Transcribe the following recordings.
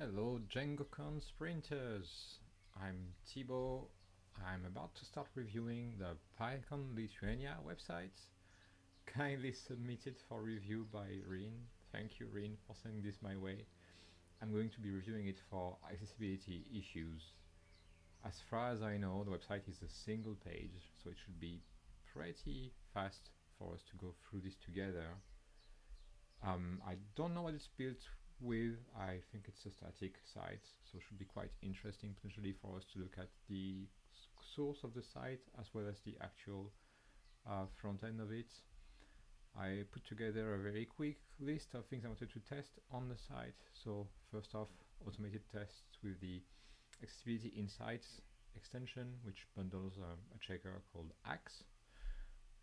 Hello DjangoCon sprinters! I'm Thibaud. I'm about to start reviewing the PyCon Lithuania website, kindly submitted for review by Rin. Thank you Rin for sending this my way. I'm going to be reviewing it for accessibility issues. As far as I know, the website is a single page, so it should be pretty fast for us to go through this together. Um, I don't know what it's built with. I think it's a static site, so it should be quite interesting potentially for us to look at the source of the site as well as the actual uh, front end of it. I put together a very quick list of things I wanted to test on the site. So first off, automated tests with the Accessibility Insights extension, which bundles uh, a checker called Axe.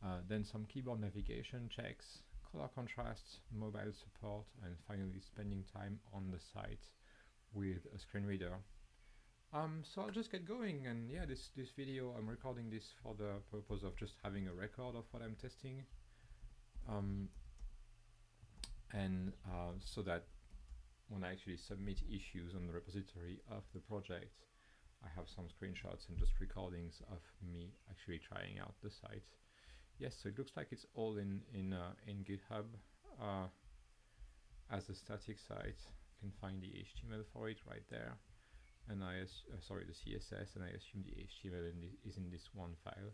Uh, then some keyboard navigation checks, color contrast, mobile support, and finally spending time on the site with a screen reader. Um, so I'll just get going and yeah, this, this video, I'm recording this for the purpose of just having a record of what I'm testing. Um, and uh, so that when I actually submit issues on the repository of the project, I have some screenshots and just recordings of me actually trying out the site. Yes, so it looks like it's all in in uh, in GitHub uh, as a static site. You can find the HTML for it right there, and I uh, sorry the CSS, and I assume the HTML in the, is in this one file.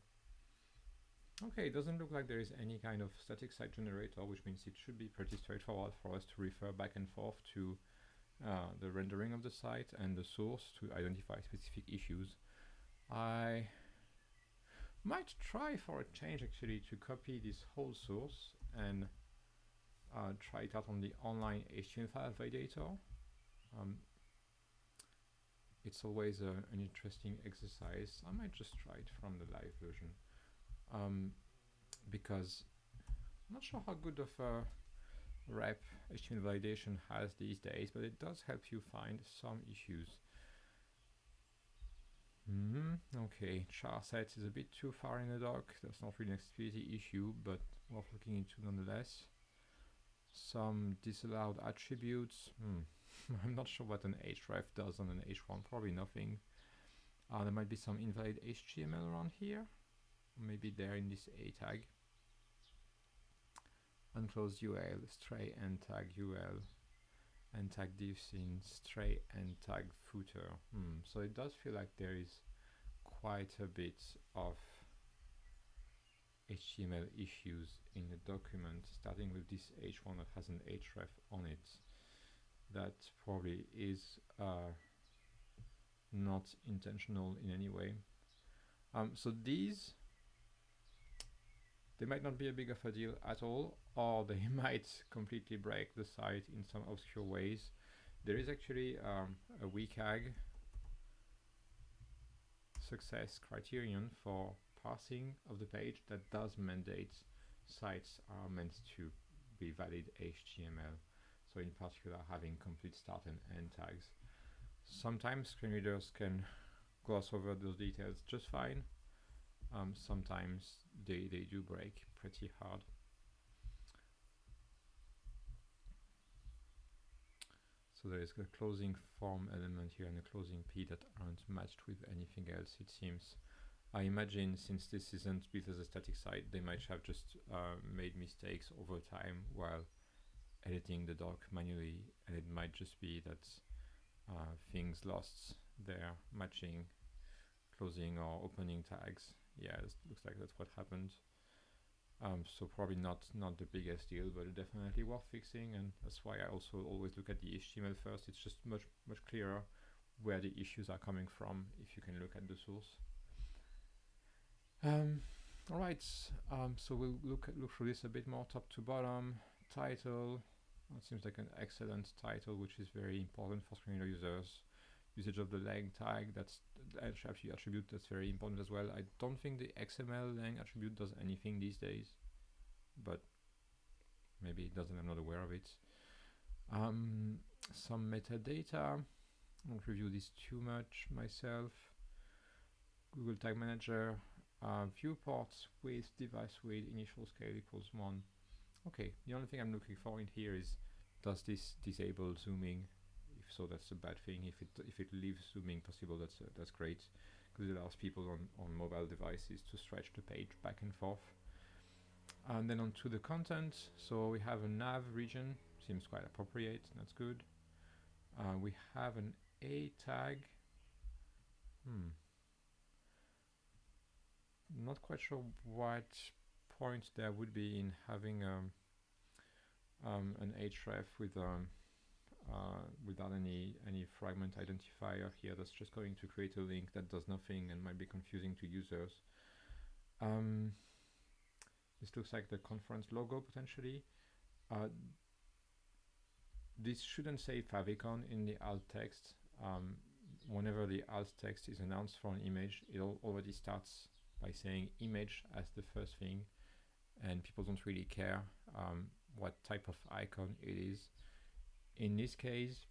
Okay, it doesn't look like there is any kind of static site generator, which means it should be pretty straightforward for us to refer back and forth to uh, the rendering of the site and the source to identify specific issues. I might try for a change actually to copy this whole source and uh, try it out on the online HTML validator. Um, it's always a, an interesting exercise. I might just try it from the live version um, because I'm not sure how good of a rep HTML validation has these days, but it does help you find some issues. Mm. Okay, char set is a bit too far in the doc. That's not really an accessibility issue, but worth looking into nonetheless. Some disallowed attributes. Hmm. I'm not sure what an href does on an h1. Probably nothing. Uh, there might be some invalid HTML around here. Maybe there in this a tag. Unclosed UL, stray end tag UL and tag divs in stray and tag footer. Hmm. So it does feel like there is quite a bit of HTML issues in the document, starting with this h1 that has an href on it. That probably is uh, not intentional in any way. Um, so these they might not be a big of a deal at all, or they might completely break the site in some obscure ways. There is actually um, a WCAG success criterion for parsing of the page that does mandate sites are meant to be valid HTML. So in particular having complete start and end tags. Sometimes screen readers can gloss over those details just fine. Um, sometimes they, they do break pretty hard. So there is a closing form element here and a closing p that aren't matched with anything else it seems. I imagine since this isn't built as a static site they might have just uh, made mistakes over time while editing the doc manually and it might just be that uh, things lost their matching closing or opening tags yeah, it looks like that's what happened. Um, so probably not not the biggest deal, but definitely worth fixing, and that's why I also always look at the HTML first. It's just much much clearer where the issues are coming from if you can look at the source. Um, all right, um, so we'll look at, look through this a bit more top to bottom. Title, it seems like an excellent title, which is very important for screen reader users usage of the lang tag, that's actually attribute that's very important as well. I don't think the XML lang attribute does anything these days, but maybe it doesn't, I'm not aware of it. Um, some metadata, I won't review this too much myself. Google Tag Manager, uh, viewports with device width initial scale equals 1. Okay, the only thing I'm looking for in here is does this disable zooming so that's a bad thing. If it if it leaves zooming possible, that's uh, that's great because it allows people on on mobile devices to stretch the page back and forth. And then onto the content. So we have a nav region, seems quite appropriate. That's good. Uh, we have an A tag. Hmm. Not quite sure what point there would be in having um, um, an href with um, without any any fragment identifier here that's just going to create a link that does nothing and might be confusing to users. Um, this looks like the conference logo potentially. Uh, this shouldn't say favicon in the alt text. Um, whenever the alt text is announced for an image, it already starts by saying image as the first thing and people don't really care um, what type of icon it is. In this case,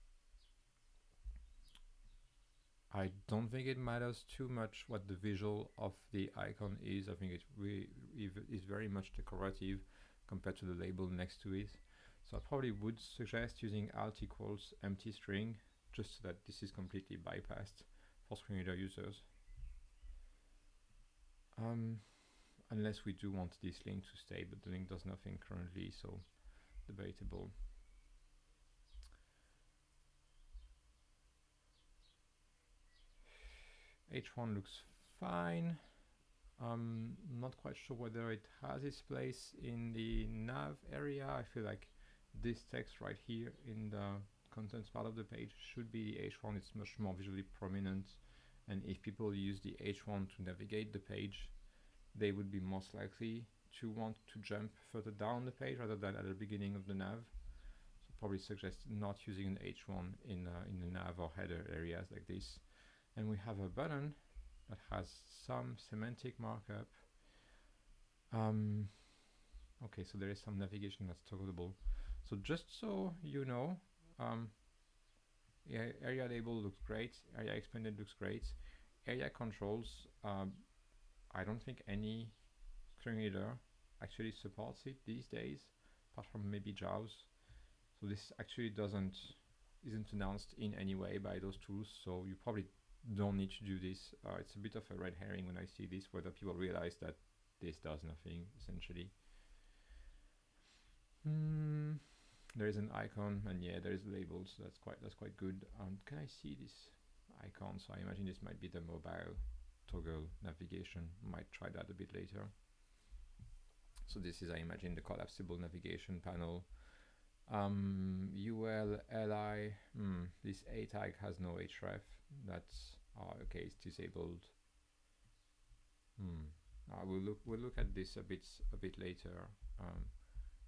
I don't think it matters too much what the visual of the icon is. I think it really is very much decorative compared to the label next to it. So I probably would suggest using alt equals empty string just so that this is completely bypassed for screen reader users. Um, unless we do want this link to stay, but the link does nothing currently, so debatable. H1 looks fine. I'm not quite sure whether it has its place in the nav area. I feel like this text right here in the contents part of the page should be the H1. It's much more visually prominent. And if people use the H1 to navigate the page, they would be most likely to want to jump further down the page rather than at the beginning of the nav. So probably suggest not using an H1 in, uh, in the nav or header areas like this. And we have a button that has some semantic markup. Um, okay, so there is some navigation that's toggleable. So just so you know, um, aria label looks great, aria expanded looks great. Aria controls, um, I don't think any screen reader actually supports it these days, apart from maybe JAWS. So this actually doesn't isn't announced in any way by those tools, so you probably don't need to do this. Uh, it's a bit of a red herring when I see this, whether people realize that this does nothing, essentially. Mm, there is an icon, and yeah, there is labels. That's quite that's quite good. Um, can I see this icon? So I imagine this might be the mobile toggle navigation. Might try that a bit later. So this is, I imagine, the collapsible navigation panel. Um, UL, LI, hmm, this A tag has no href. That's oh, okay. It's disabled. Hmm. Uh, we'll look. We'll look at this a bit a bit later um,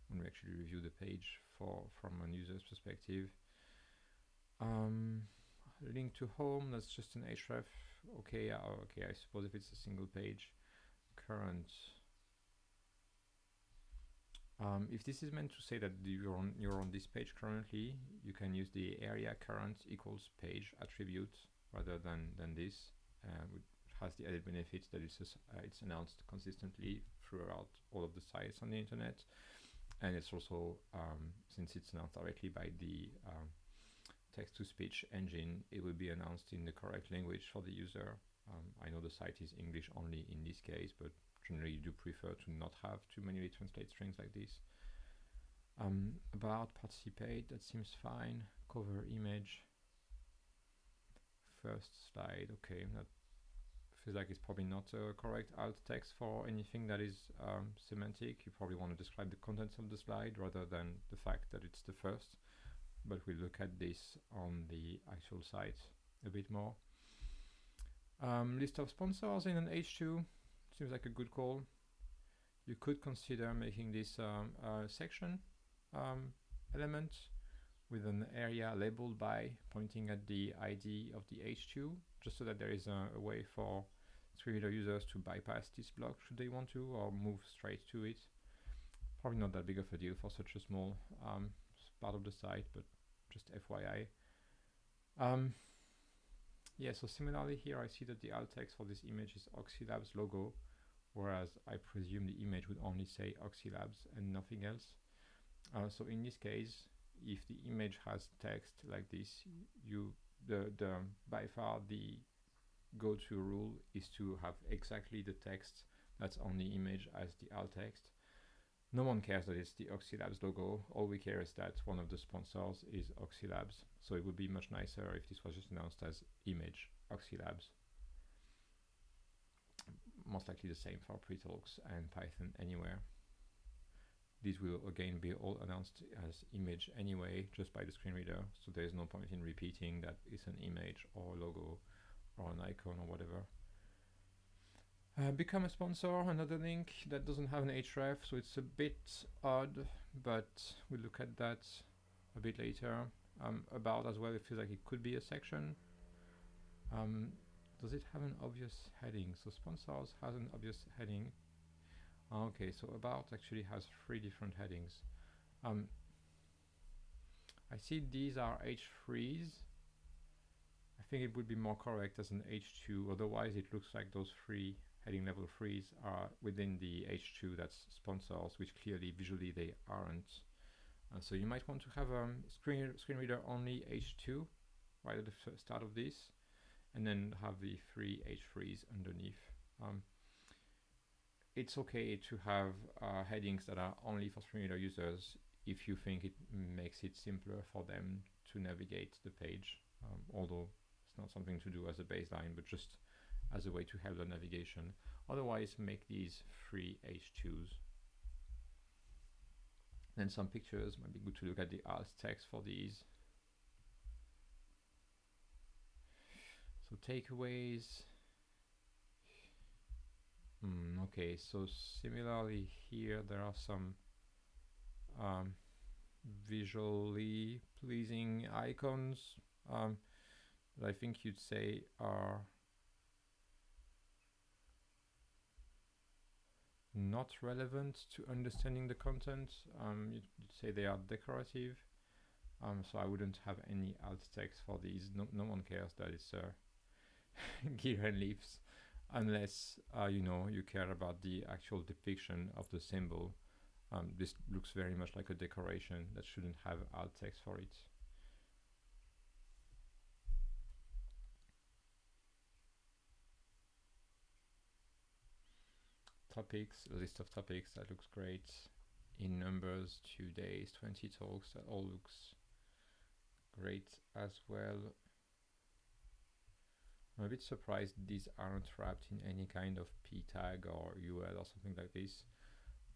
when we actually review the page for from a user's perspective. Um, link to home. That's just an href okay, uh, okay, I suppose if it's a single page, current. Um, if this is meant to say that you're on, you're on this page currently, you can use the aria current equals page attribute rather than, than this, uh, which has the added benefit that it's, uh, it's announced consistently throughout all of the sites on the internet. And it's also, um, since it's announced directly by the um, text-to-speech engine, it will be announced in the correct language for the user. Um, I know the site is English only in this case, but generally you do prefer to not have to manually translate strings like this. Um, about participate, that seems fine. Cover image. First slide, okay, that feels like it's probably not a correct alt text for anything that is um, semantic. You probably want to describe the contents of the slide rather than the fact that it's the first but we'll look at this on the actual site a bit more. Um, list of sponsors in an H2 seems like a good call. You could consider making this um, section um, element with an aria labelledby pointing at the ID of the H2, just so that there is a, a way for screen reader users to bypass this block should they want to, or move straight to it. Probably not that big of a deal for such a small um, part of the site, but just FYI. Um, yeah, so similarly here I see that the alt text for this image is Oxylabs logo, whereas I presume the image would only say Oxylabs and nothing else. Uh, so in this case, if the image has text like this, you the the by far the go-to rule is to have exactly the text that's on the image as the alt text. No one cares that it's the Oxylabs logo. All we care is that one of the sponsors is Oxylabs. So it would be much nicer if this was just announced as image Oxylabs. Most likely the same for Pretalx and Python Anywhere. These will again be all announced as image anyway, just by the screen reader. So there's no point in repeating that it's an image or logo or an icon or whatever. Uh, become a sponsor, another link that doesn't have an href, so it's a bit odd, but we'll look at that a bit later. Um, about as well, it feels like it could be a section. Um, does it have an obvious heading? So sponsors has an obvious heading. Okay, so about actually has three different headings. Um, I see these are H3s. I think it would be more correct as an H2, otherwise it looks like those three heading level 3s are within the H2 that's sponsors, which clearly visually they aren't. Uh, so you might want to have a um, screen, screen reader only H2 right at the start of this, and then have the three H3s underneath. Um, it's okay to have uh, headings that are only for screen reader users if you think it makes it simpler for them to navigate the page, um, although it's not something to do as a baseline, but just as a way to help the navigation. Otherwise, make these free H2s. Then some pictures, might be good to look at the alt text for these. So takeaways, Mm, okay, so similarly here there are some um, visually pleasing icons um, that I think you'd say are not relevant to understanding the content. Um, you'd, say they are decorative. Um, so I wouldn't have any alt text for these. No, no one cares that it's uh, gear and leaves unless uh, you know you care about the actual depiction of the symbol. Um, this looks very much like a decoration that shouldn't have alt text for it. Topics, a list of topics that looks great. In numbers, two days, 20 talks, that all looks great as well. I'm a bit surprised these aren't wrapped in any kind of p tag or UL or something like this.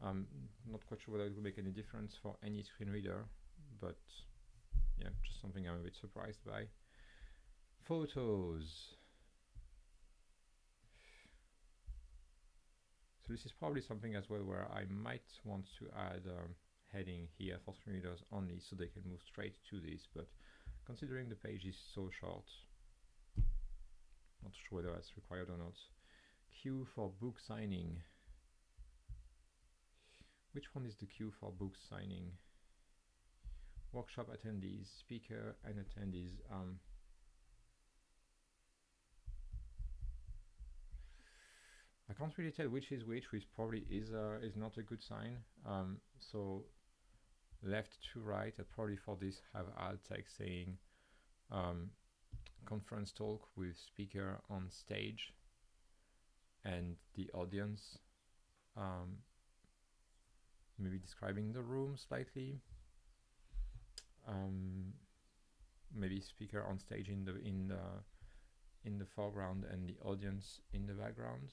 I'm not quite sure whether it will make any difference for any screen reader, but yeah, just something I'm a bit surprised by. Photos. So this is probably something as well where I might want to add a heading here for screen readers only so they can move straight to this, but considering the page is so short, not sure whether that's required or not. Queue for book signing. Which one is the queue for book signing? Workshop attendees, speaker and attendees. Um, I can't really tell which is which, which probably is uh, is not a good sign. Um, so left to right, I probably for this have alt text saying um, conference talk with speaker on stage and the audience um, maybe describing the room slightly. Um, maybe speaker on stage in the in the in the foreground and the audience in the background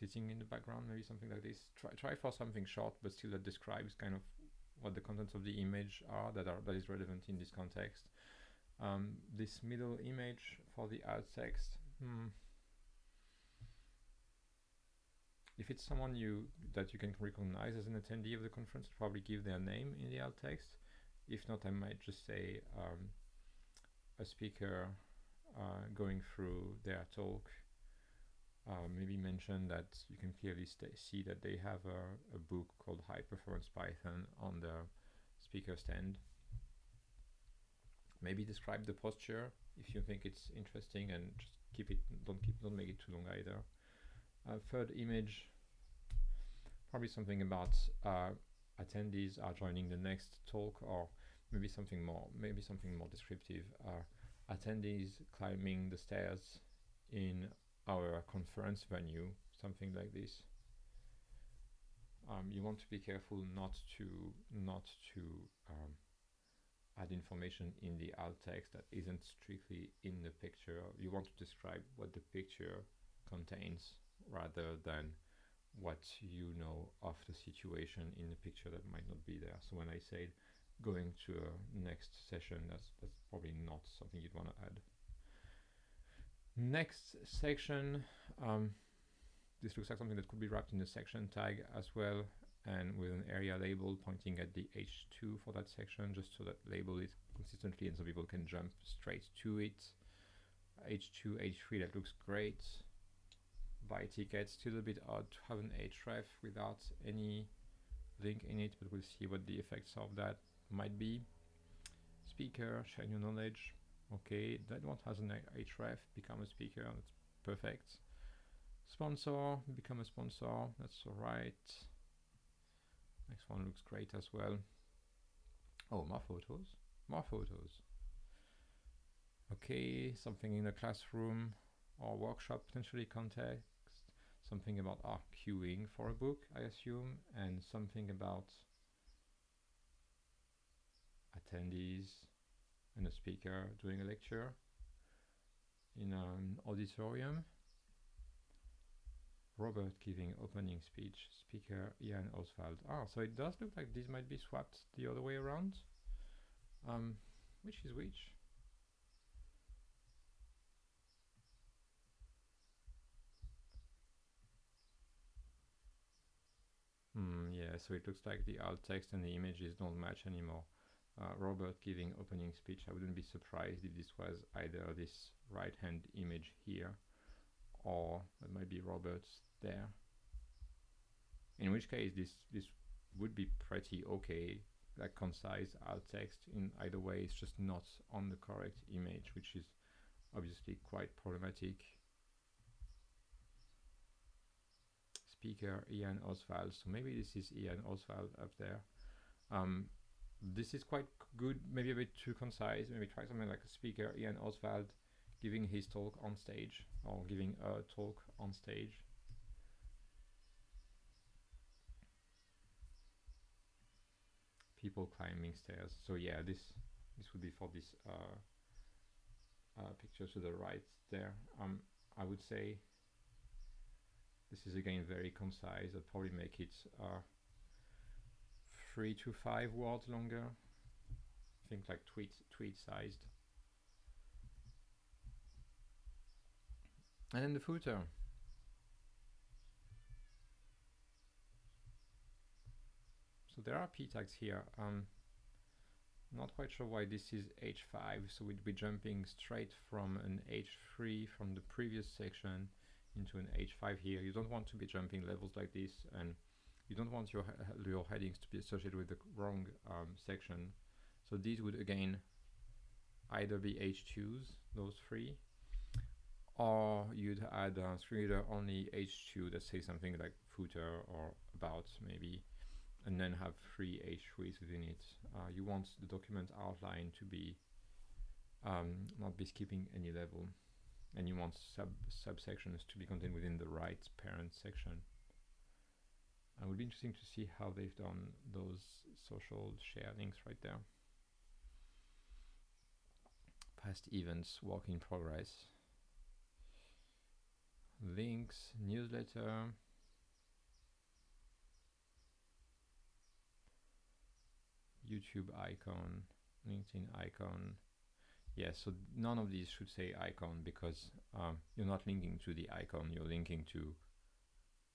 sitting in the background maybe something like this. Try try for something short but still that describes kind of what the contents of the image are that are that is relevant in this context um, this middle image for the alt text hmm. if it's someone you that you can recognize as an attendee of the conference probably give their name in the alt text. If not I might just say um, a speaker uh, going through their talk. Uh, maybe mention that you can clearly see that they have a, a book called High Performance Python on the speaker stand maybe describe the posture if you think it's interesting and just keep it don't keep don't make it too long either uh, third image probably something about uh, attendees are joining the next talk or maybe something more, maybe something more descriptive. Uh, attendees climbing the stairs in our conference venue, something like this. Um, you want to be careful not to not to um, add information in the alt text that isn't strictly in the picture. You want to describe what the picture contains rather than what you know of the situation in the picture that might not be there. So when I say going to a next session, that's that's probably not something you'd want to add. Next section, um, this looks like something that could be wrapped in a section tag as well and with an aria label pointing at the H2 for that section just so that label is consistently and so people can jump straight to it. H2, H3, that looks great. Buy tickets, still a bit odd to have an href without any link in it, but we'll see what the effects of that might be. Speaker, share your knowledge. Okay, that one has an href, become a speaker, that's perfect. Sponsor, become a sponsor, that's alright. Next one looks great as well. Oh, more photos, more photos. Okay, something in a classroom or workshop potentially context, something about our queuing for a book, I assume, and something about attendees and a speaker doing a lecture in an auditorium. Robert giving opening speech, speaker Ian Ozsvald. Ah, so it does look like this might be swapped the other way around. Um, which is which? Hmm, yeah, so it looks like the alt text and the images don't match anymore. Uh, Robert giving opening speech, I wouldn't be surprised if this was either this right hand image here or that might be Roberts there. In which case this this would be pretty okay, like concise alt text in either way, it's just not on the correct image, which is obviously quite problematic. Speaker Ian Ozsvald, so maybe this is Ian Ozsvald up there. Um, this is quite good, maybe a bit too concise, maybe try something like a speaker Ian Ozsvald giving his talk on stage or giving a talk on stage. People climbing stairs. So yeah, this this would be for this uh, uh, picture to the right there. Um, I would say this is again very concise. I'd probably make it uh, three to five words longer. I think like tweet tweet sized. And then the footer. So there are p tags here. Um, not quite sure why this is h5, so we'd be jumping straight from an h3 from the previous section into an h5 here. You don't want to be jumping levels like this, and you don't want your your headings to be associated with the wrong um, section. So these would again either be h2s, those three, or you'd add a screen reader only h2 that says something like footer or about maybe and then have three h3s within it. Uh, you want the document outline to be um, not be skipping any level. And you want sub subsections to be contained within the right parent section. It would be interesting to see how they've done those social share links right there. Past events work in progress links, newsletter, YouTube icon, LinkedIn icon. Yeah, so none of these should say icon because um, you're not linking to the icon, you're linking to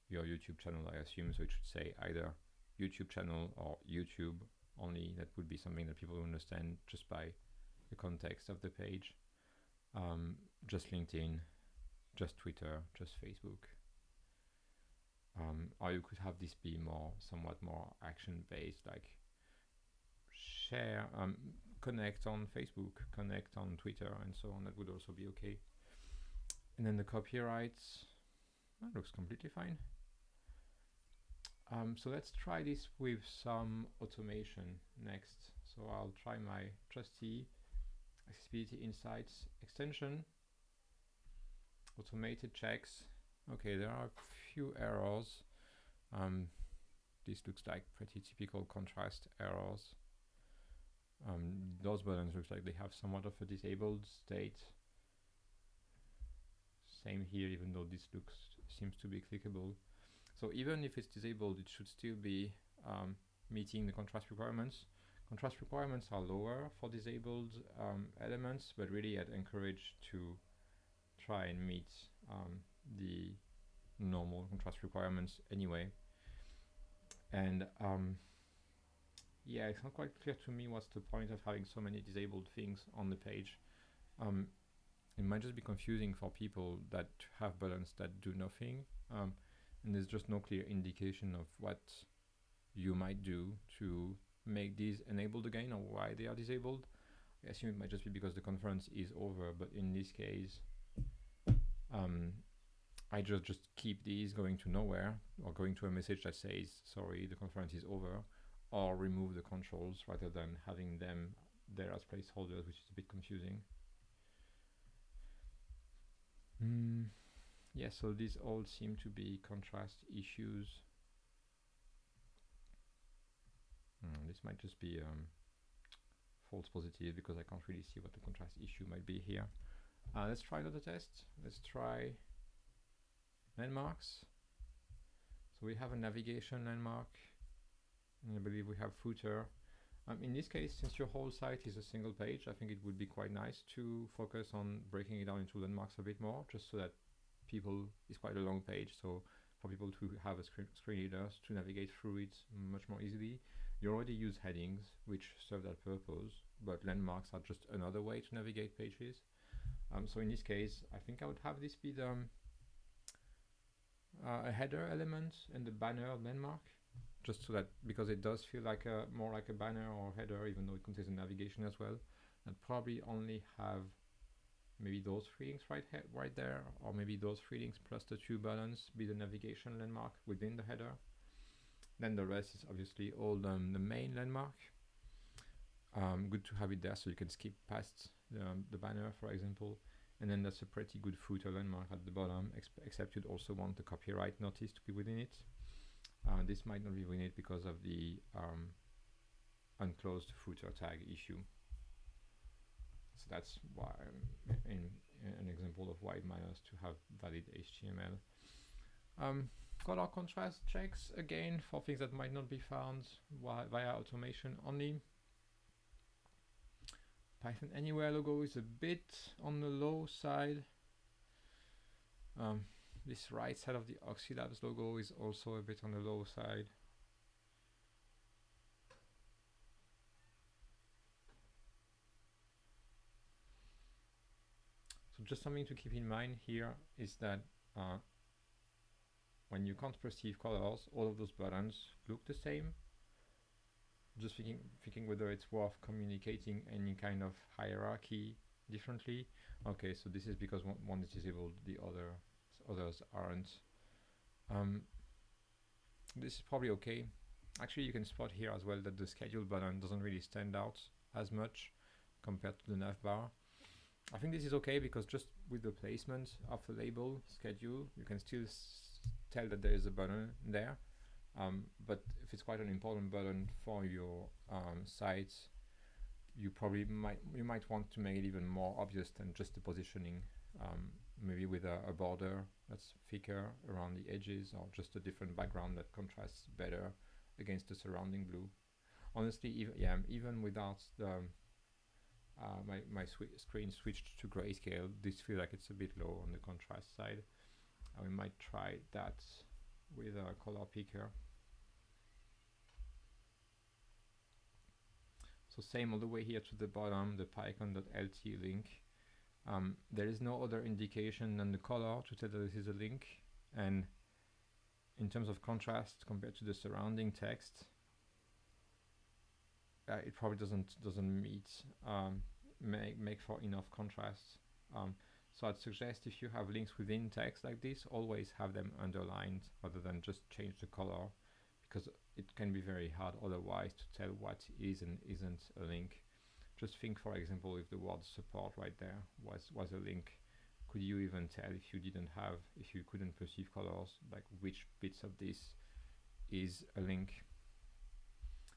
your YouTube channel, I assume. So it should say either YouTube channel or YouTube only. That would be something that people understand just by the context of the page. Um, just LinkedIn, just Twitter, just Facebook. Um, or you could have this be more, somewhat more action based, like share, um, connect on Facebook, connect on Twitter, and so on. That would also be okay. And then the copyrights, that looks completely fine. Um, so let's try this with some automation next. So I'll try my trusty accessibility insights extension, automated checks. Okay, there are a few errors. Um, this looks like pretty typical contrast errors. Um, those buttons looks like they have somewhat of a disabled state. Same here, even though this looks seems to be clickable. So even if it's disabled, it should still be um, meeting the contrast requirements. Contrast requirements are lower for disabled um, elements, but really I'd encourage to try and meet um, the normal contrast requirements anyway. And um, yeah, it's not quite clear to me what's the point of having so many disabled things on the page. Um, it might just be confusing for people that have buttons that do nothing. Um, and there's just no clear indication of what you might do to make these enabled again or why they are disabled. I assume it might just be because the conference is over, but in this case, um, I just just keep these going to nowhere or going to a message that says, sorry, the conference is over, or remove the controls rather than having them there as placeholders, which is a bit confusing. Mm. Yeah, so these all seem to be contrast issues. Mm, this might just be um, false positive because I can't really see what the contrast issue might be here. Uh, let's try another test. Let's try landmarks. So we have a navigation landmark. And I believe we have footer. Um, in this case, since your whole site is a single page, I think it would be quite nice to focus on breaking it down into landmarks a bit more, just so that people, it's quite a long page, so for people to have a screen, screen readers to navigate through it much more easily. You already use headings, which serve that purpose, but landmarks are just another way to navigate pages. Um, so in this case, I think I would have this be the, um, uh, a header element and the banner landmark, just so that because it does feel like a more like a banner or header, even though it contains a navigation as well, and probably only have maybe those three links right right there, or maybe those three links plus the two buttons be the navigation landmark within the header. Then the rest is obviously all um, the main landmark. Um, good to have it there so you can skip past the, um, the banner, for example. And then that's a pretty good footer landmark at the bottom, except you'd also want the copyright notice to be within it. Uh, this might not be within it because of the um, unclosed footer tag issue. So that's why in, in an example of why it matters to have valid HTML. Um, color contrast checks again for things that might not be found via automation only. Python Anywhere logo is a bit on the low side. Um, this right side of the Oxylabs logo is also a bit on the low side. So just something to keep in mind here is that uh, when you can't perceive colors, all of those buttons look the same. Just thinking, thinking whether it's worth communicating any kind of hierarchy differently. Okay, so this is because one, one is disabled, the other others aren't. Um, this is probably okay. Actually, you can spot here as well that the schedule button doesn't really stand out as much compared to the nav bar. I think this is okay because just with the placement of the label schedule, you can still tell that there is a button there. Um, but if it's quite an important button for your um, site, you probably might you might want to make it even more obvious than just the positioning. Um, maybe with a, a, border that's thicker around the edges, or just a different background that contrasts better against the surrounding blue. Honestly, even yeah, even without the uh, my my screen switched to grayscale, this feels like it's a bit low on the contrast side. We might try that with a color picker. So same all the way here to the bottom, the pycon.lt link. Um, there is no other indication than the color to tell that this is a link. And in terms of contrast compared to the surrounding text, uh, it probably doesn't doesn't meet um, make make for enough contrast. Um, so I'd suggest if you have links within text like this, always have them underlined rather than just change the color because it can be very hard otherwise to tell what is and isn't a link. Just think, for example, if the word support right there was, was a link, could you even tell if you didn't have, if you couldn't perceive colors, like which bits of this is a link?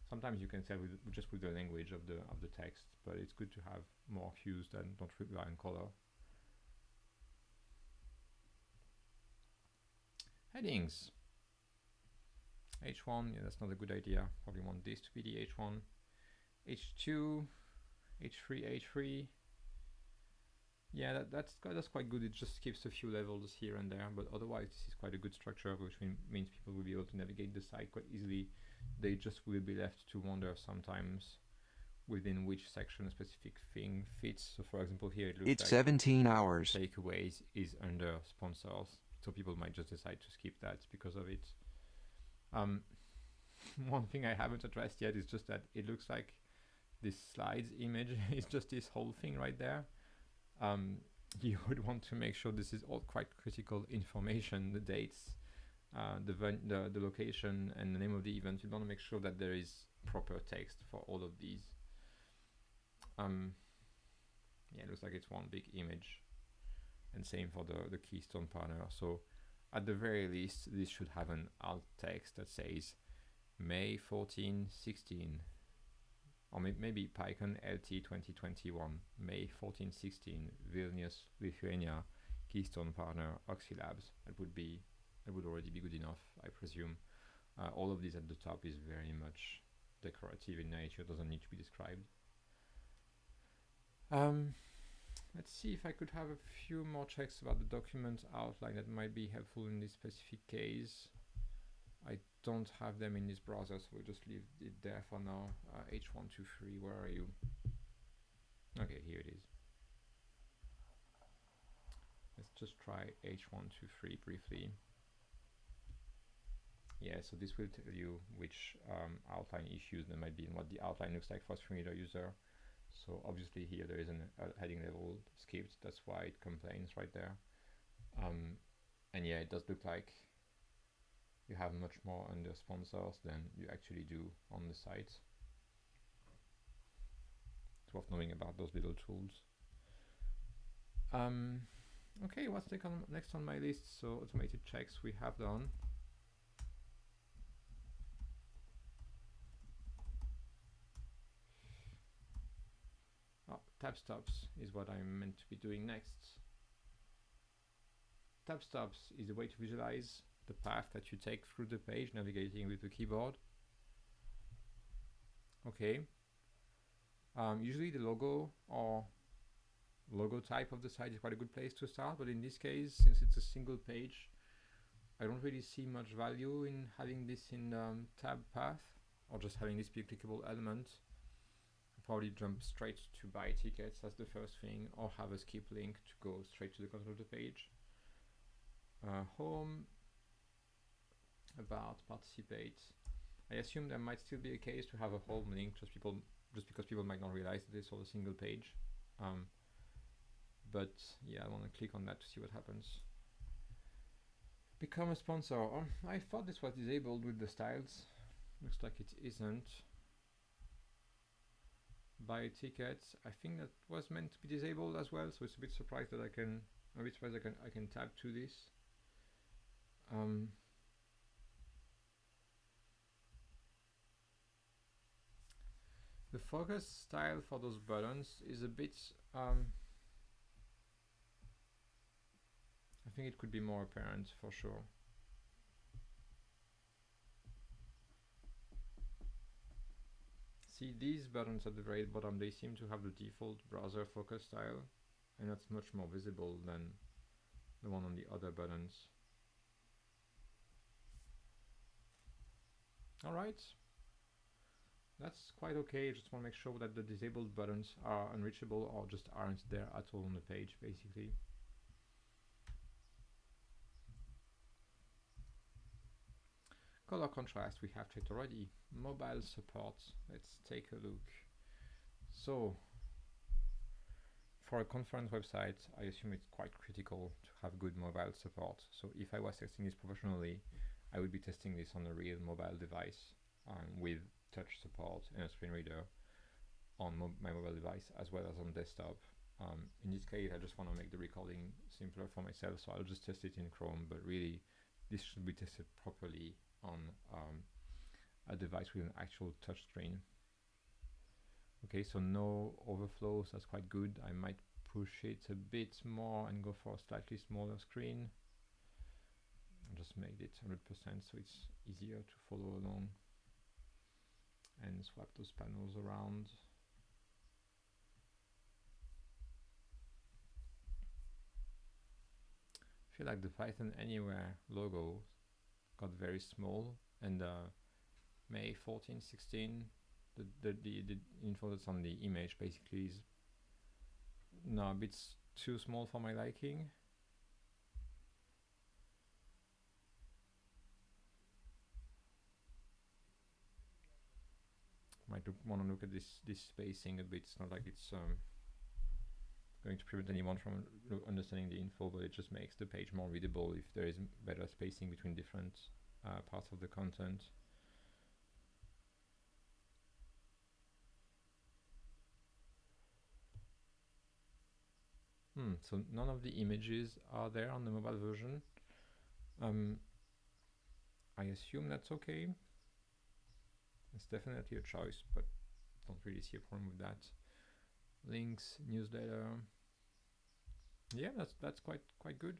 Sometimes you can tell with, just with the language of the of the text, but it's good to have more cues that don't rely on color. Headings. H1, yeah, that's not a good idea. Probably want this to be the H1. H2, H3, H3. Yeah, that, that's that's quite good. It just skips a few levels here and there, but otherwise this is quite a good structure, which mean, means people will be able to navigate the site quite easily. They just will be left to wonder sometimes within which section a specific thing fits. So, for example, here it looks It's like 17 hours. takeaways is under sponsors, so people might just decide to skip that because of it. Um, one thing I haven't addressed yet is just that it looks like this slides image is just this whole thing right there. Um, you would want to make sure this is all quite critical information, the dates, uh, the, the the location, and the name of the event. You want to make sure that there is proper text for all of these. Um, yeah, it looks like it's one big image, and same for the the Keystone partner. So at the very least, this should have an alt text that says May 14, 16, or may- maybe PyCon LT 2021, May 14, 16, Vilnius, Lithuania, Keystone partner, Oxylabs. That would be, that would already be good enough, I presume. Uh, all of this at the top is very much decorative in nature, doesn't need to be described. Um, let's see if I could have a few more checks about the document outline that might be helpful in this specific case. I don't have them in this browser, so we'll just leave it there for now. Uh, H123, where are you? Okay, here it is. Let's just try H123 briefly. Yeah, so this will tell you which um, outline issues there might be and what the outline looks like for a screen reader user. So obviously here there is an, a heading level skipped, that's why it complains right there. Um, and yeah, it does look like you have much more under sponsors than you actually do on the site. It's worth knowing about those little tools. Um, okay, what's next on my list? So automated checks we have done. Oh, tab stops is what I'm meant to be doing next. Tab stops is a way to visualize the path that you take through the page navigating with the keyboard. Okay. Um, usually the logo or logo type of the site is quite a good place to start, but in this case, since it's a single page, I don't really see much value in having this in um, tab path or just having this be a clickable element. Probably jump straight to buy tickets as the first thing or have a skip link to go straight to the content of the page. Uh, home, about, participate. I assume there might still be a case to have a home link just people just because people might not realize that it's all a single page. Um, but yeah, I want to click on that to see what happens. Become a sponsor. Oh, I thought this was disabled with the styles. Looks like it isn't. Buy tickets. I think that was meant to be disabled as well, so it's a bit surprised that I can. I'm a bit surprised I can I can tab to this. Um, the focus style for those buttons is a bit um, I think it could be more apparent for sure see these buttons at the very bottom they seem to have the default browser focus style and that's much more visible than the one on the other buttons alright that's quite okay. Just want to make sure that the disabled buttons are unreachable or just aren't there at all on the page, basically. Color contrast we have checked already. Mobile support. Let's take a look. So, for a conference website, I assume it's quite critical to have good mobile support. So if I was testing this professionally, I would be testing this on a real mobile device um, with touch support and a screen reader on mo my mobile device as well as on desktop. Um, in this case, I just want to make the recording simpler for myself, so I'll just test it in Chrome, but really this should be tested properly on um, a device with an actual touch screen. Okay, so no overflows, that's quite good. I might push it a bit more and go for a slightly smaller screen. I'll just make it 100% so it's easier to follow along and swap those panels around. I feel like the PythonAnywhere logo got very small and uh, May 14, 16, the, the, the, the info that's on the image basically is no, a bit too small for my liking. Might want to look at this this spacing a bit. It's not like it's um, going to prevent anyone from understanding the info, but it just makes the page more readable if there is better spacing between different uh, parts of the content. Hmm, so none of the images are there on the mobile version. Um, I assume that's okay. It's definitely a choice, but don't really see a problem with that. Links, newsletter. Yeah, that's that's quite quite good.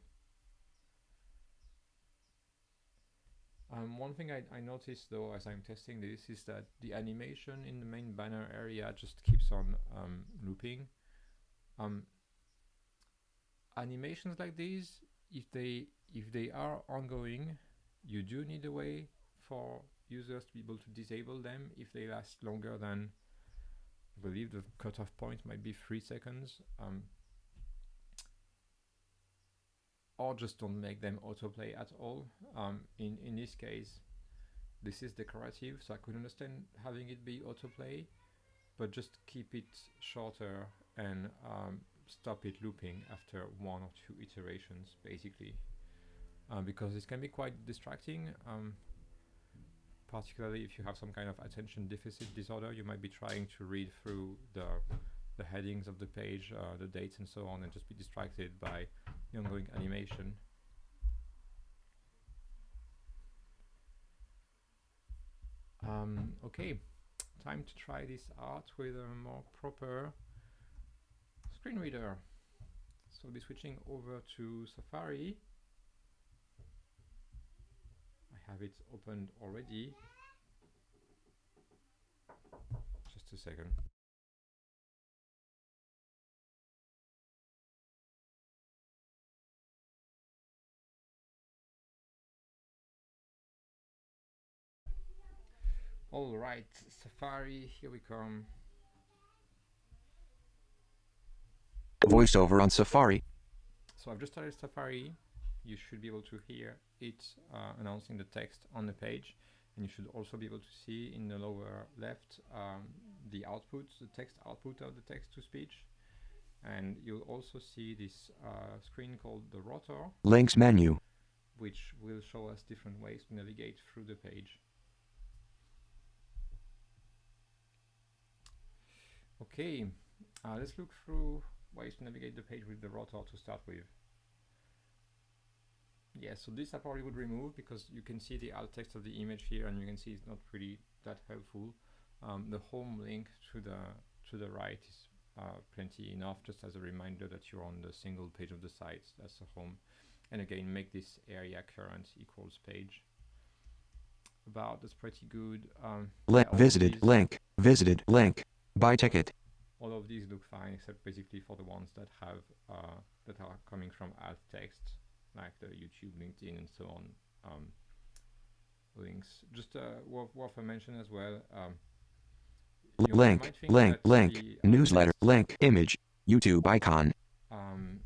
Um, one thing I, I noticed though as I'm testing this is that the animation in the main banner area just keeps on um, looping. Um, animations like these, if they if they are ongoing, you do need a way for users to be able to disable them if they last longer than I believe the cutoff point might be three seconds. Um, or just don't make them autoplay at all. Um, in, in this case, this is decorative, so I could understand having it be autoplay, but just keep it shorter and um, stop it looping after one or two iterations, basically. Uh, because this can be quite distracting, um, particularly if you have some kind of attention deficit disorder, you might be trying to read through the, the headings of the page, uh, the dates and so on, and just be distracted by the ongoing animation. Um, okay, time to try this out with a more proper screen reader. So I'll be switching over to Safari. Have it opened already. Just a second. All right, Safari, here we come. VoiceOver on Safari. So I've just started Safari. You should be able to hear it uh, announcing the text on the page. And you should also be able to see in the lower left um, the output, the text output of the text to speech. And you'll also see this uh, screen called the rotor. Links menu. Which will show us different ways to navigate through the page. Okay, uh, let's look through ways to navigate the page with the rotor to start with. Yeah, so this I probably would remove because you can see the alt text of the image here and you can see it's not really that helpful. Um, the home link to the to the right is uh, plenty enough just as a reminder that you're on the single page of the site. That's the home. And again, make this aria current equals page. About, that's pretty good. Um, yeah, visited, link, visited, link. Buy ticket. All of these look fine except basically for the ones that have uh, that are coming from alt text, like the YouTube, LinkedIn, and so on. Um, links. Just uh, worth, worth a mention as well. Um, link, link, link, the, uh, newsletter, link, image, YouTube icon. Um,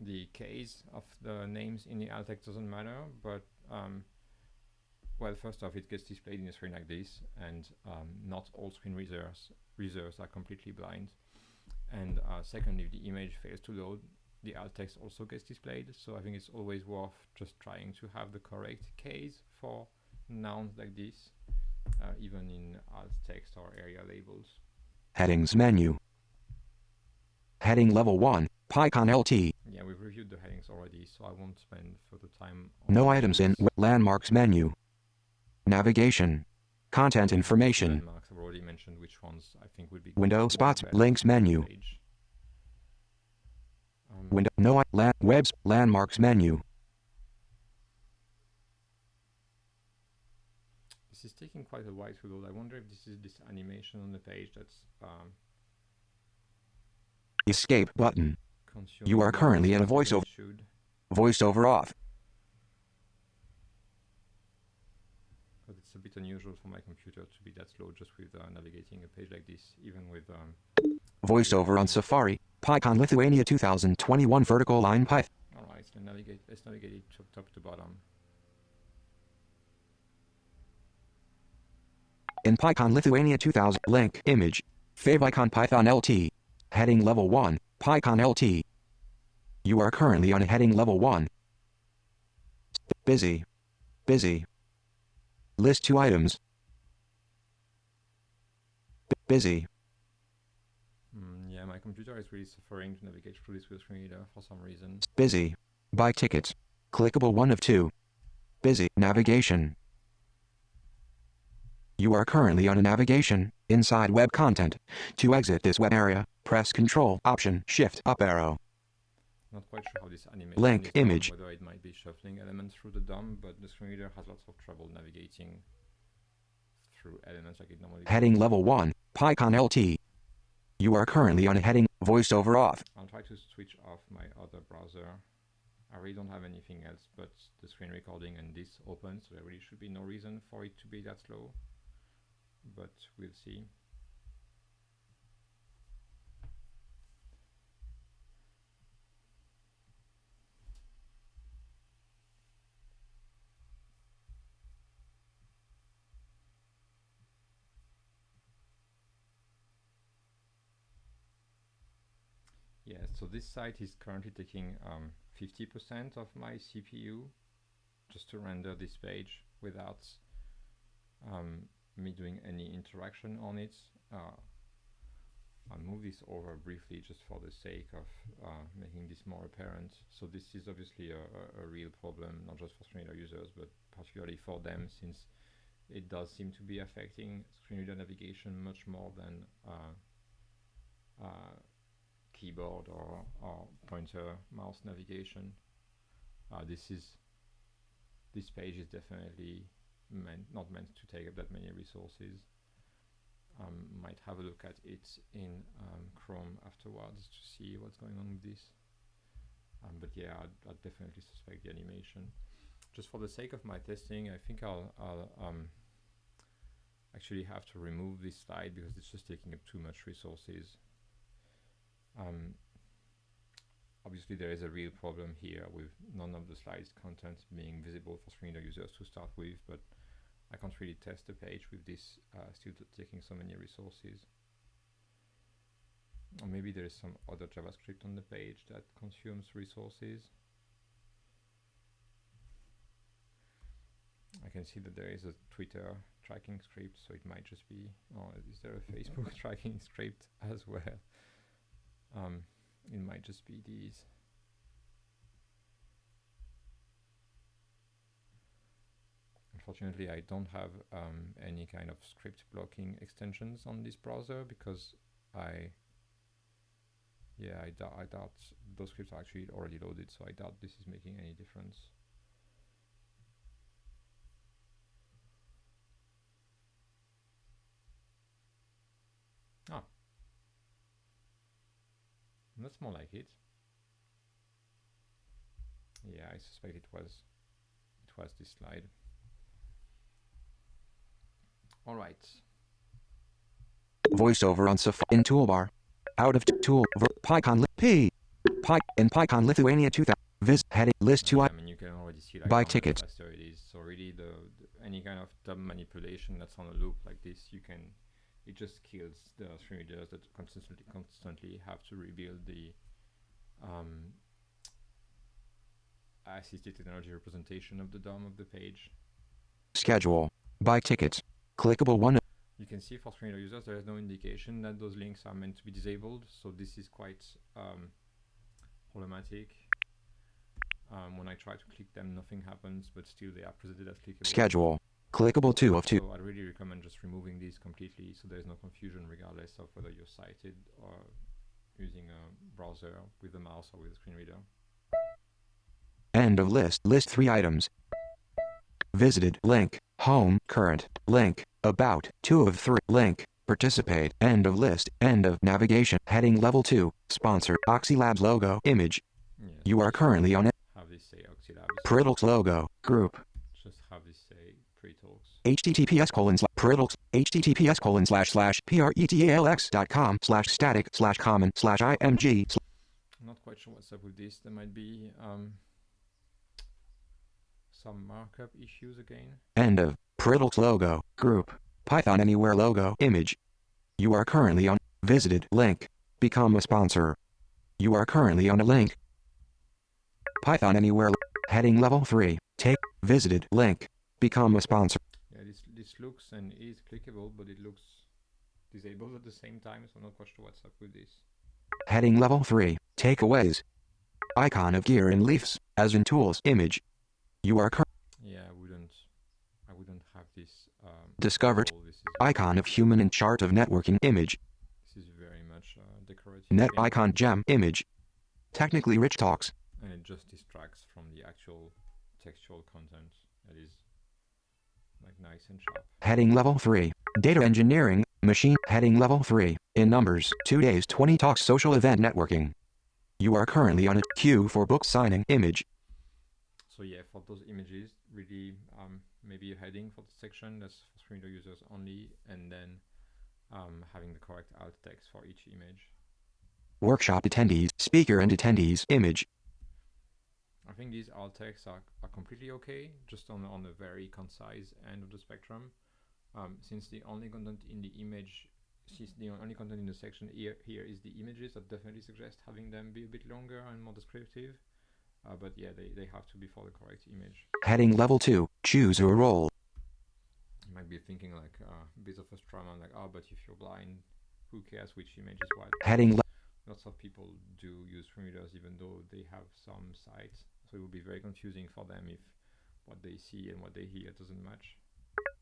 the case of the names in the alt text doesn't matter, but um, well, first off, it gets displayed in a screen like this, and um, not all screen readers, readers are completely blind. And uh, second, if the image fails to load, the alt text also gets displayed. So I think it's always worth just trying to have the correct case for nouns like this, uh, even in alt text or aria labels. Headings menu. Heading level 1, PyCon LT. Yeah, we've reviewed the headings already, so I won't spend further time No items in landmarks menu. Navigation. Content information. Landmarks, I've already mentioned which ones I think would be Window spots, links menu. Um, Window no land webs landmarks menu. This is taking quite a while to load. I wonder if this is this animation on the page that's um, Escape button. You are currently in a voiceover. should. Voiceover off. But it's a bit unusual for my computer to be that slow just with uh, navigating a page like this, even with um, Voiceover on Safari. PyCon Lithuania 2021 vertical line Pyth. all right, let's navigate, let's navigate it top, top to bottom. In PyCon Lithuania 2000 link image. Favicon Python LT. Heading level 1, PyCon LT. You are currently on heading level 1. Busy. Busy. List two items. B- busy. Computer is really suffering to navigate through this screen reader for some reason. Busy. Buy tickets. Clickable 1 of 2. Busy. Navigation. You are currently on a navigation, inside web content. To exit this web area, press Control, Option, Shift, up arrow. Not quite sure how this animation Link, is done, image. whether it might be shuffling elements through the DOM, but the screen reader has lots of trouble navigating through elements like it normally Heading does. level 1, PyCon LT. You are currently on a heading, voiceover off. I'll try to switch off my other browser. I really don't have anything else but the screen recording and this open, so there really should be no reason for it to be that slow. But we'll see. Yeah, so this site is currently taking 50% of my CPU just to render this page without um, me doing any interaction on it. Uh, I'll move this over briefly just for the sake of uh, making this more apparent. So this is obviously a, a, a real problem, not just for screen reader users, but particularly for them since it does seem to be affecting screen reader navigation much more than uh, uh, keyboard or, or pointer mouse navigation. Uh, this is this page is definitely meant not meant to take up that many resources. Um, might have a look at it in um, Chrome afterwards to see what's going on with this. Um, but yeah, I'd, I'd definitely suspect the animation. Just for the sake of my testing, I think I'll, I'll um, actually have to remove this slide because it's just taking up too much resources. Um, obviously there is a real problem here with none of the slides content being visible for screen reader users to start with, but I can't really test the page with this uh, still taking so many resources. Or maybe there is some other JavaScript on the page that consumes resources. I can see that there is a Twitter tracking script, so it might just be, oh, is there a Facebook tracking script as well? Um, it might just be these. Unfortunately, I don't have um, any kind of script blocking extensions on this browser because I, yeah, I, dou- I doubt those scripts are actually already loaded, so I doubt this is making any difference. Ah, that's more like it. Yeah, I suspect it was it was this slide. All right. Voiceover on Safari in toolbar. Out of tool. PyCon P. Py in PyCon Lithuania 2000. Vis heading list two. Yeah, I- I mean, you can already see like Buy tickets. So really, the, the any kind of DOM manipulation that's on a loop like this, you can it just kills the screen readers that constantly constantly have to rebuild the um, assistive technology representation of the DOM of the page. Schedule. Buy tickets. Clickable one. You can see for screen users there is no indication that those links are meant to be disabled, so this is quite um, problematic. Um, when I try to click them, nothing happens, but still they are presented as clickable. Schedule. Clickable 2 of 2. So I'd really recommend just removing these completely so there's no confusion regardless of whether you're sighted or using a browser with a mouse or with a screen reader. End of list. List 3 items. Visited. Link. Home. Current. Link. About. 2 of 3. Link. Participate. End of list. End of navigation. Heading level 2. Sponsor. Oxylabs logo. Image. Yes, You are currently on it. have say Oxylabs. Pretalx logo. Group. just have this say Pretalx. Https colon slash https colon slash slash pretalx dot com slash static slash common slash img slash I'm not quite sure what's up with this. There might be um, some markup issues again. End of Pretalx logo. Group. PythonAnywhere logo. Image. You are currently on visited link. Become a sponsor. You are currently on a link. PythonAnywhere. Heading level 3. Take visited link. Become a sponsor. This looks and is clickable, but it looks disabled at the same time. So I'm not quite sure what's up with this. Heading level 3. Takeaways. Icon of gear and leaves, as in tools. Image. You are cur- Yeah, I wouldn't. I wouldn't have this. Um, Discovered. icon of human and chart of networking. Image. this is very much uh, decorative. Net icon gem. Image. Technically rich talks. and it just distracts from the actual textual content that is like nice and sharp. Heading level 3. Data engineering. Machine. Heading level 3. In numbers. 2 days 20 talks social event networking. You are currently on a queue for book signing. Image. So yeah, for those images, really um, maybe a heading for the section that's for screen reader users only, and then um, having the correct alt text for each image. Workshop attendees. Speaker and attendees. Image. I think these alt texts are, are completely okay, just on on the very concise end of the spectrum. Um, since the only content in the image, since the only content in the section here here is the images, I definitely suggest having them be a bit longer and more descriptive. Uh, but yeah, they, they have to be for the correct image. Heading level 2. Choose a role. You might be thinking like uh, a bit of a straw man, like, oh, but if you're blind, who cares which image is what? Heading Lots of people do use readers even though they have some sight, so it will be very confusing for them if what they see and what they hear doesn't match.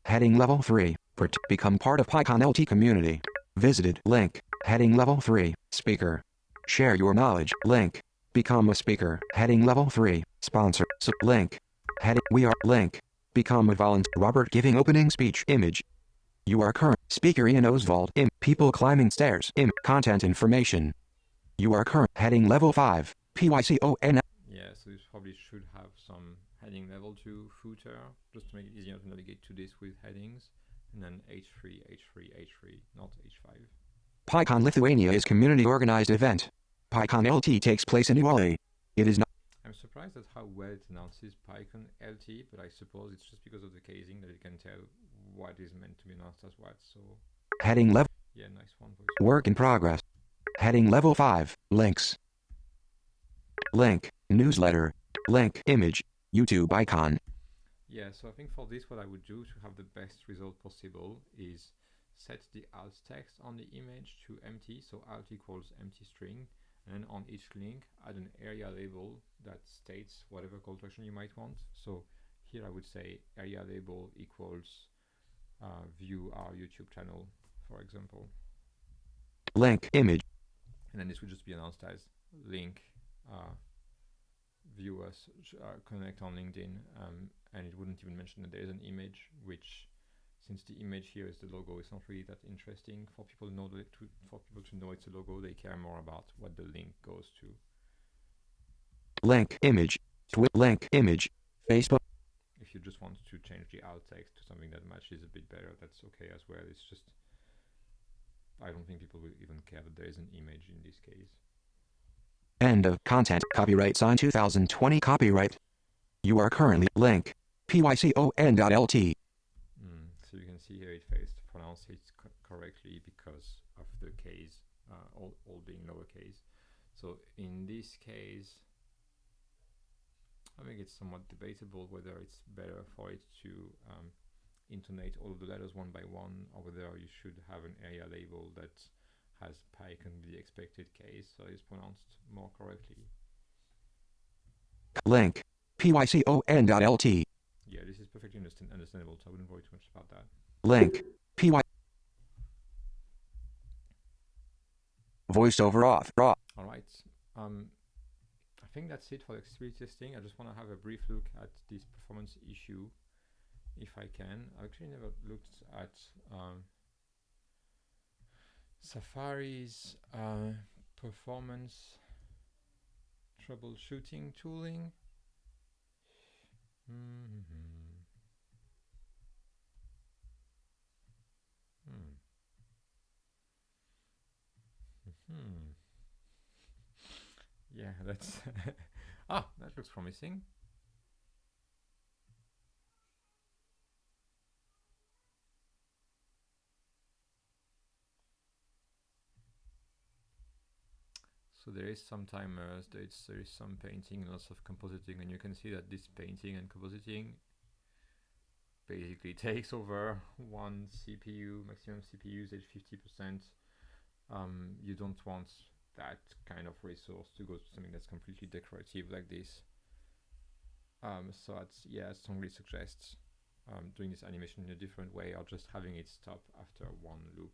Heading level 3. Part- become part of PyCon LT community. Visited. Link. Heading level 3. Speaker. Share your knowledge. Link. Become a speaker. Heading level 3. Sponsor. So, link. Heading. We are. Link. Become a volunteer. Robert giving opening speech. Image. You are current. Speaker Ian Ozsvald. Im. People climbing stairs. Im. Content information. You are current. Heading level 5. PYCON. So this probably should have some heading level 2 footer, just to make it easier to navigate to this with headings, and then H3, H3, H3, not H5. PyCon Lithuania is community organized event. PyCon LT takes place in Uali. It is not. I'm surprised at how well it announces PyCon LT, but I suppose it's just because of the casing that it can tell what is meant to be announced as what. So Heading level. yeah, nice one. Voice. Work in progress. Heading level 5. Links. Link. Newsletter. Link. Image. YouTube icon. Yeah, so I think for this, what I would do to have the best result possible is set the alt text on the image to empty, so alt equals empty string, and then on each link add an aria label that states whatever call to action you might want. So here I would say aria label equals uh, view our YouTube channel, for example, Link. Image. and then this would just be announced as link uh, view us uh, connect on linkedin um, and it wouldn't even mention that there is an image which since the image here is the logo it's not really that interesting for people to know to, for people to know it's a logo they care more about what the link goes to Link. Image. Twi- link. Image. Facebook. if you just want to change the alt text to something that matches a bit better that's okay as well it's just i don't think people will even care that there is an image in this case End of content. Copyright sign 2020 copyright. You are currently link. PYCON.LT. Mm, so you can see here it fails to pronounce it co- correctly because of the case, uh, all, all being lowercase. So in this case, I think it's somewhat debatable whether it's better for it to um, intonate all of the letters one by one, or whether you should have an aria label that has PyCon the expected case, so it's pronounced more correctly. Link. pycon.lt. Yeah, this is perfectly understand understandable, so I wouldn't worry too much about that. Link. py. Voiceover off. Raw. All right. Um, I think that's it for the accessibility testing. I just want to have a brief look at this performance issue, if I can. I actually never looked at um, Safari's uh, performance troubleshooting tooling. Mm -hmm. Hmm. Hmm. Yeah, that's ah, that looks promising. So there is some timers, there is, there is some painting, lots of compositing, and you can see that this painting and compositing basically takes over one CPU, maximum CPU usage 50%. Um, you don't want that kind of resource to go to something that's completely decorative like this. Um, so it's, yeah, I strongly suggest um, doing this animation in a different way or just having it stop after one loop.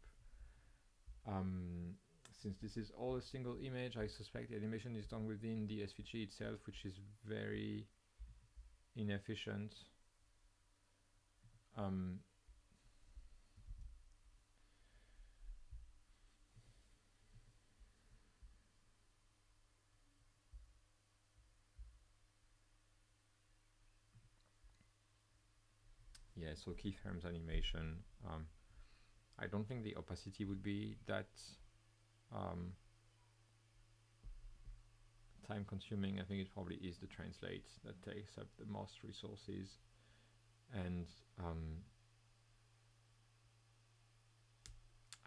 Um, since this is all a single image, I suspect the animation is done within the SVG itself, which is very inefficient. Um, yeah, so keyframes animation. Um, I don't think the opacity would be that um, time consuming. I think it probably is the translate that takes up the most resources. And um,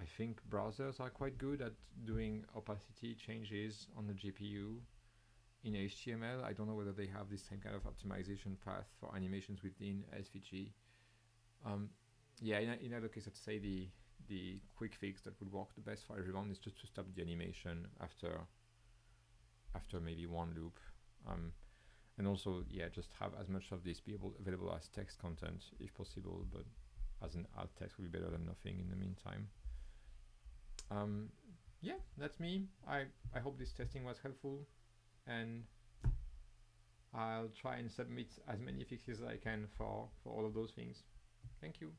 I think browsers are quite good at doing opacity changes on the GPU in HTML. I don't know whether they have this same kind of optimization path for animations within SVG. Um, yeah, in, in other case, I'd say the the quick fix that would work the best for everyone is just to stop the animation after after maybe one loop. Um, and also, yeah, just have as much of this be able available as text content if possible, but as an alt text would be better than nothing in the meantime. Um, yeah, that's me. I, I hope this testing was helpful and I'll try and submit as many fixes as I can for, for all of those things. Thank you.